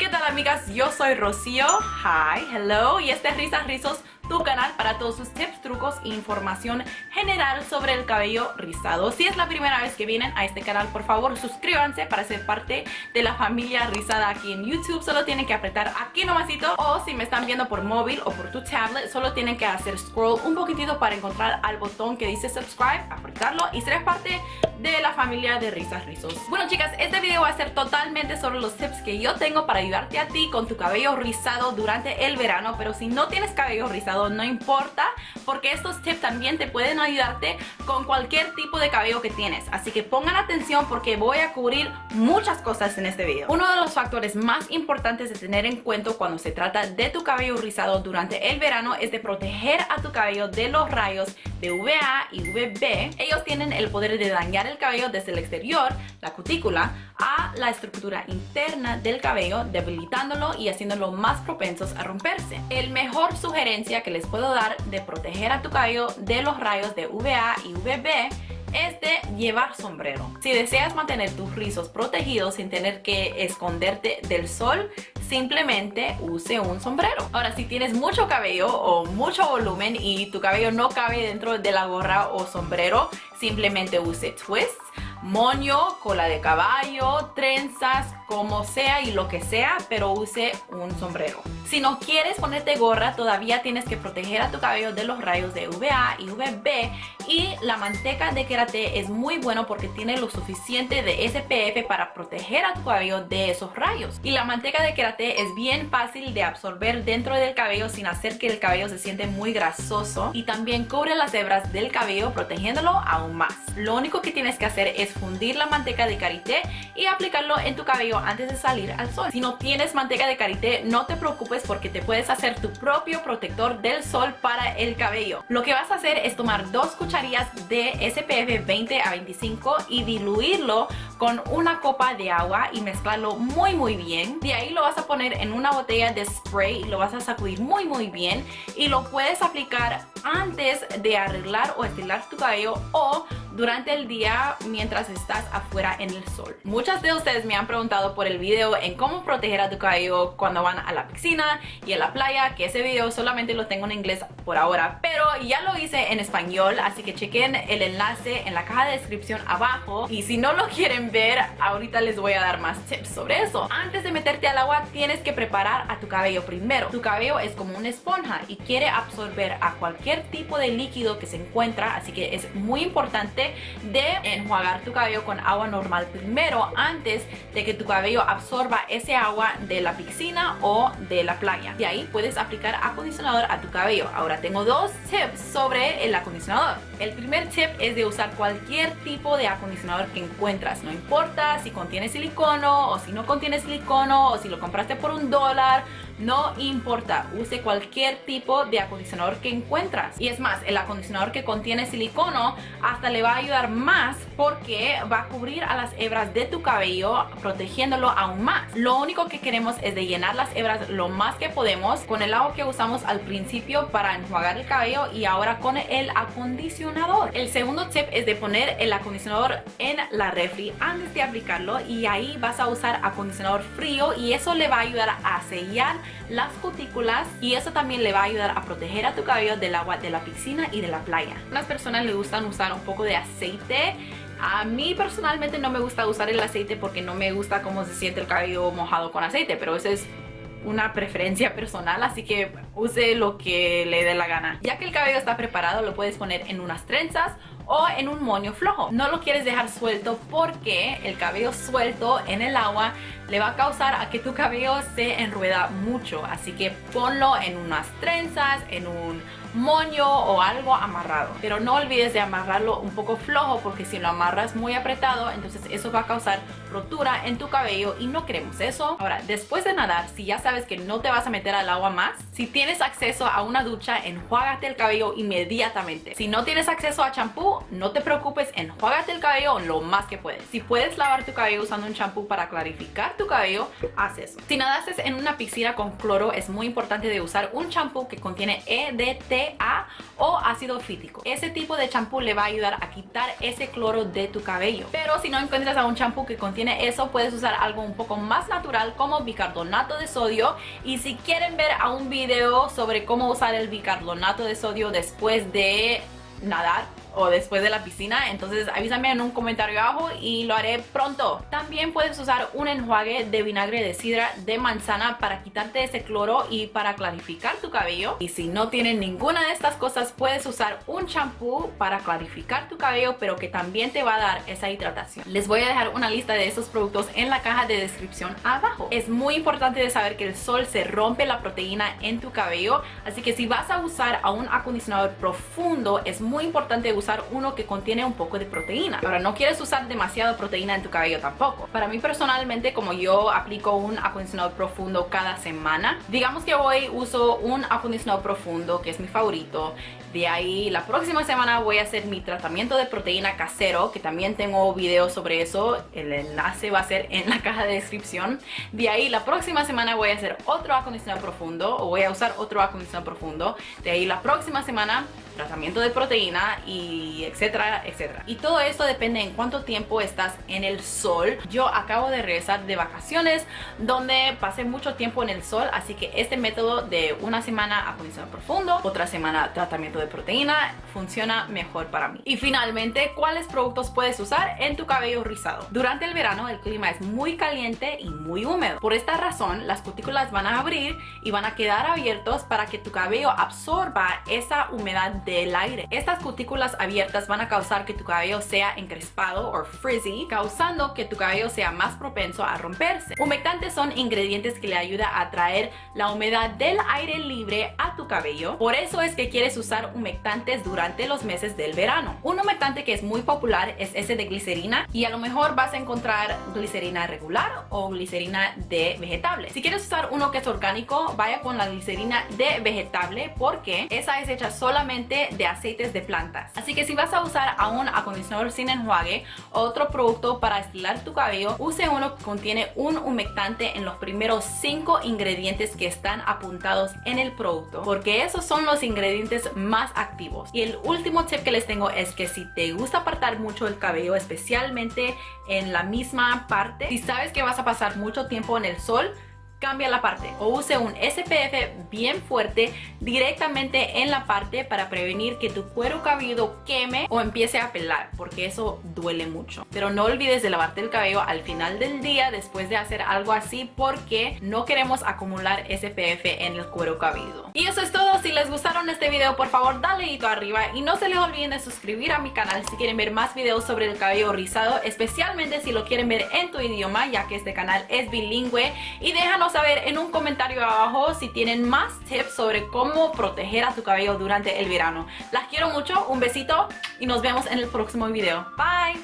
¿Qué tal amigas? Yo soy Rocío. Hi, hello. Y este es Risas Rizos tu canal para todos sus tips, trucos e información general sobre el cabello rizado. Si es la primera vez que vienen a este canal, por favor suscríbanse para ser parte de la familia rizada aquí en YouTube. Solo tienen que apretar aquí nomasito o si me están viendo por móvil o por tu tablet, solo tienen que hacer scroll un poquitito para encontrar al botón que dice subscribe, apretarlo y ser parte de la familia de risas rizos. Bueno chicas, este video va a ser totalmente sobre los tips que yo tengo para ayudarte a ti con tu cabello rizado durante el verano, pero si no tienes cabello rizado no importa porque estos tips también te pueden ayudarte con cualquier tipo de cabello que tienes. Así que pongan atención porque voy a cubrir muchas cosas en este video. Uno de los factores más importantes de tener en cuenta cuando se trata de tu cabello rizado durante el verano es de proteger a tu cabello de los rayos de UVA y UVB ellos tienen el poder de dañar el cabello desde el exterior, la cutícula, a la estructura interna del cabello debilitándolo y haciéndolo más propensos a romperse el mejor sugerencia que les puedo dar de proteger a tu cabello de los rayos de UVA y UVB es de llevar sombrero. Si deseas mantener tus rizos protegidos sin tener que esconderte del sol, simplemente use un sombrero. Ahora, si tienes mucho cabello o mucho volumen y tu cabello no cabe dentro de la gorra o sombrero, simplemente use twists moño, cola de caballo, trenzas, como sea y lo que sea, pero use un sombrero. Si no quieres ponerte gorra, todavía tienes que proteger a tu cabello de los rayos de UVA y UVB y la manteca de querate es muy bueno porque tiene lo suficiente de SPF para proteger a tu cabello de esos rayos. Y la manteca de querate es bien fácil de absorber dentro del cabello sin hacer que el cabello se siente muy grasoso y también cubre las hebras del cabello protegiéndolo aún más. Lo único que tienes que hacer es fundir la manteca de karité y aplicarlo en tu cabello antes de salir al sol. Si no tienes manteca de karité, no te preocupes porque te puedes hacer tu propio protector del sol para el cabello. Lo que vas a hacer es tomar dos cucharillas de SPF 20 a 25 y diluirlo con una copa de agua y mezclarlo muy muy bien. De ahí lo vas a poner en una botella de spray y lo vas a sacudir muy muy bien y lo puedes aplicar antes de arreglar o estilar tu cabello o durante el día mientras estás afuera en el sol. Muchas de ustedes me han preguntado por el video en cómo proteger a tu cabello cuando van a la piscina y a la playa, que ese video solamente lo tengo en inglés por ahora, pero ya lo hice en español, así que chequen el enlace en la caja de descripción abajo y si no lo quieren ver, ahorita les voy a dar más tips sobre eso. Antes de meterte al agua, tienes que preparar a tu cabello primero. Tu cabello es como una esponja y quiere absorber a cualquier tipo de líquido que se encuentra, así que es muy importante de enjuagar tu cabello con agua normal primero antes de que tu cabello absorba ese agua de la piscina o de la playa. De ahí puedes aplicar acondicionador a tu cabello. Ahora tengo dos tips sobre el acondicionador. El primer tip es de usar cualquier tipo de acondicionador que encuentras. No importa si contiene silicono o si no contiene silicono o si lo compraste por un dólar no importa, use cualquier tipo de acondicionador que encuentras. Y es más, el acondicionador que contiene silicono hasta le va a ayudar más porque va a cubrir a las hebras de tu cabello protegiéndolo aún más. Lo único que queremos es de llenar las hebras lo más que podemos con el agua que usamos al principio para enjuagar el cabello y ahora con el acondicionador. El segundo tip es de poner el acondicionador en la refri antes de aplicarlo y ahí vas a usar acondicionador frío y eso le va a ayudar a sellar las cutículas y eso también le va a ayudar a proteger a tu cabello del agua de la piscina y de la playa. Las personas le gustan usar un poco de aceite a mí personalmente no me gusta usar el aceite porque no me gusta cómo se siente el cabello mojado con aceite, pero eso es una preferencia personal, así que use lo que le dé la gana. Ya que el cabello está preparado, lo puedes poner en unas trenzas o en un moño flojo. No lo quieres dejar suelto porque el cabello suelto en el agua le va a causar a que tu cabello se enrueda mucho. Así que ponlo en unas trenzas, en un moño o algo amarrado. Pero no olvides de amarrarlo un poco flojo porque si lo amarras muy apretado, entonces eso va a causar rotura en tu cabello y no queremos eso. Ahora, después de nadar, si ya sabes que no te vas a meter al agua más, si tienes acceso a una ducha, enjuágate el cabello inmediatamente. Si no tienes acceso a champú, no te preocupes, enjuágate el cabello lo más que puedes. Si puedes lavar tu cabello usando un champú para clarificar tu cabello, haz eso. Si nadaste en una piscina con cloro, es muy importante de usar un champú que contiene EDT O ácido fítico. Ese tipo de champú le va a ayudar a quitar ese cloro de tu cabello. Pero si no encuentras a un champú que contiene eso, puedes usar algo un poco más natural como bicarbonato de sodio. Y si quieren ver a un video sobre cómo usar el bicarbonato de sodio después de nadar o después de la piscina entonces avísame en un comentario abajo y lo haré pronto. También puedes usar un enjuague de vinagre de sidra de manzana para quitarte ese cloro y para clarificar tu cabello. Y si no tienes ninguna de estas cosas puedes usar un champú para clarificar tu cabello pero que también te va a dar esa hidratación. Les voy a dejar una lista de esos productos en la caja de descripción abajo. Es muy importante de saber que el sol se rompe la proteína en tu cabello así que si vas a usar a un acondicionador profundo es muy importante usar uno que contiene un poco de proteína. Ahora, no quieres usar demasiada proteína en tu cabello tampoco. Para mí personalmente, como yo aplico un acondicionador profundo cada semana, digamos que hoy uso un acondicionador profundo, que es mi favorito, de ahí la próxima semana voy a hacer mi tratamiento de proteína casero, que también tengo videos sobre eso. El enlace va a ser en la caja de descripción. De ahí la próxima semana voy a hacer otro acondicionador profundo o voy a usar otro acondicionador profundo. De ahí la próxima semana tratamiento de proteína y etcétera, etcétera. Y todo esto depende en cuánto tiempo estás en el sol. Yo acabo de regresar de vacaciones donde pasé mucho tiempo en el sol, así que este método de una semana acondicionador profundo, otra semana tratamiento de proteína funciona mejor para mí. Y finalmente, ¿cuáles productos puedes usar en tu cabello rizado? Durante el verano el clima es muy caliente y muy húmedo. Por esta razón, las cutículas van a abrir y van a quedar abiertos para que tu cabello absorba esa humedad del aire. Estas cutículas abiertas van a causar que tu cabello sea encrespado o frizzy, causando que tu cabello sea más propenso a romperse. Humectantes son ingredientes que le ayudan a atraer la humedad del aire libre a tu cabello. Por eso es que quieres usar humectantes durante los meses del verano. Un humectante que es muy popular es ese de glicerina y a lo mejor vas a encontrar glicerina regular o glicerina de vegetable. Si quieres usar uno que es orgánico, vaya con la glicerina de vegetable porque esa es hecha solamente de aceites de plantas. Así que si vas a usar a un acondicionador sin enjuague o otro producto para estilar tu cabello, use uno que contiene un humectante en los primeros 5 ingredientes que están apuntados en el producto porque esos son los ingredientes más activos. Y el último tip que les tengo es que si te gusta apartar mucho el cabello, especialmente en la misma parte, si sabes que vas a pasar mucho tiempo en el sol, cambia la parte o use un SPF bien fuerte directamente en la parte para prevenir que tu cuero cabelludo queme o empiece a pelar porque eso duele mucho. Pero no olvides de lavarte el cabello al final del día después de hacer algo así porque no queremos acumular SPF en el cuero cabelludo. Y eso es todo. Si les gustaron este video por favor dale dedito arriba y no se les olviden de suscribir a mi canal si quieren ver más videos sobre el cabello rizado especialmente si lo quieren ver en tu idioma ya que este canal es bilingüe. Y déjanos saber en un comentario abajo si tienen más tips sobre cómo proteger a tu cabello durante el verano. Las quiero mucho, un besito y nos vemos en el próximo video. Bye!